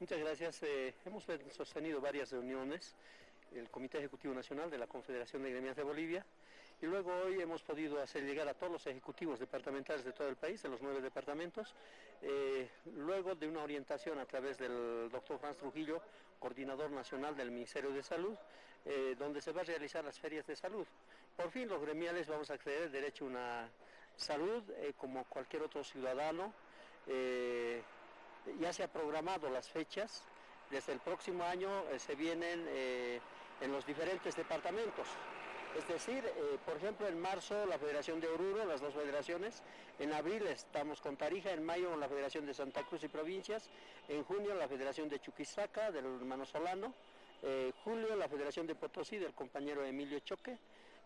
Muchas gracias. Eh, hemos sostenido varias reuniones, el Comité Ejecutivo Nacional de la Confederación de Gremias de Bolivia, y luego hoy hemos podido hacer llegar a todos los ejecutivos departamentales de todo el país, de los nueve departamentos, eh, luego de una orientación a través del doctor Franz Trujillo, coordinador nacional del Ministerio de Salud, eh, donde se va a realizar las ferias de salud. Por fin los gremiales vamos a acceder derecho a una salud como cualquier otro ciudadano ya se ha programado las fechas, desde el próximo año eh, se vienen eh, en los diferentes departamentos. Es decir, eh, por ejemplo, en marzo la Federación de Oruro, las dos federaciones, en abril estamos con Tarija, en mayo con la Federación de Santa Cruz y Provincias, en junio la Federación de Chuquisaca, del hermano Solano, julio la Federación de Potosí, del compañero Emilio Choque,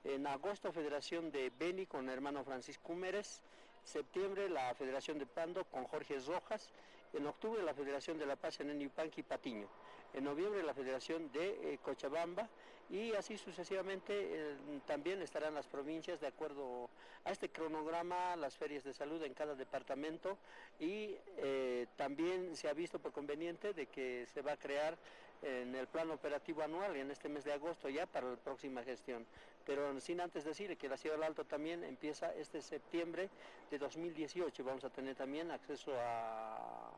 en agosto Federación de Beni con el hermano Francisco Mérez, septiembre la Federación de Pando con Jorge Rojas, en octubre la Federación de La Paz en Enipanqui Patiño, en noviembre la Federación de eh, Cochabamba y así sucesivamente eh, también estarán las provincias de acuerdo a este cronograma, las ferias de salud en cada departamento y eh, también se ha visto por conveniente de que se va a crear en el plan operativo anual en este mes de agosto ya para la próxima gestión. Pero sin antes decir que la Ciudad del Alto también empieza este septiembre de 2018. Vamos a tener también acceso a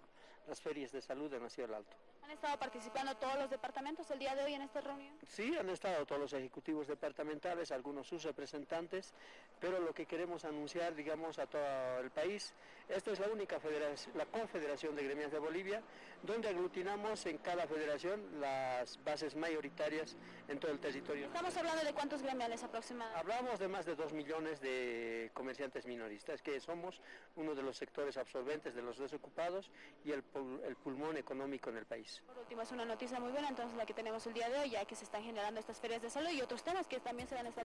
las ferias de salud en la Ciudad del Alto. ¿Han estado participando todos los departamentos el día de hoy en esta reunión? Sí, han estado todos los ejecutivos departamentales, algunos sus representantes, pero lo que queremos anunciar, digamos, a todo el país, esta es la única federación, la Confederación de Gremias de Bolivia, donde aglutinamos en cada federación las bases mayoritarias en todo el territorio. Estamos hablando de cuántos gremiales aproximadamente. Hablamos de más de dos millones de comerciantes minoristas, que somos uno de los sectores absorbentes de los desocupados y el, el pulmón económico en el país. Por último, es una noticia muy buena entonces la que tenemos el día de hoy, ya que se están generando estas ferias de salud y otros temas que también se van a estar